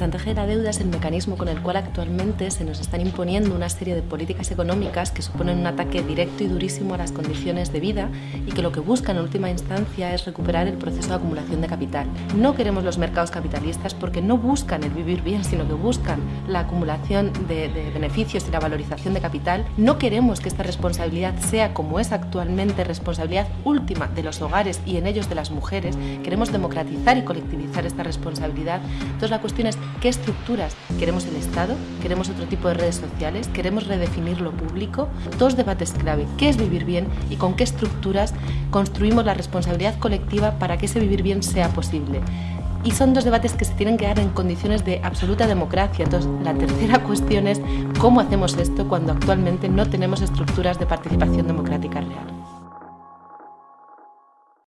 chantaje de la deuda es el mecanismo con el cual actualmente se nos están imponiendo una serie de políticas económicas que suponen un ataque directo y durísimo a las condiciones de vida y que lo que buscan en última instancia es recuperar el proceso de acumulación de capital. No queremos los mercados capitalistas porque no buscan el vivir bien, sino que buscan la acumulación de, de beneficios y la valorización de capital. No queremos que esta responsabilidad sea como es actualmente responsabilidad última de los hogares y en ellos de las mujeres. Queremos democratizar y colectivizar esta responsabilidad. Entonces la cuestión es qué estructuras queremos el Estado, queremos otro tipo de redes sociales, queremos redefinir lo público. Dos debates clave, qué es vivir bien y con qué estructuras construimos la responsabilidad colectiva para que ese vivir bien sea posible. Y son dos debates que se tienen que dar en condiciones de absoluta democracia. Entonces, la tercera cuestión es cómo hacemos esto cuando actualmente no tenemos estructuras de participación democrática real.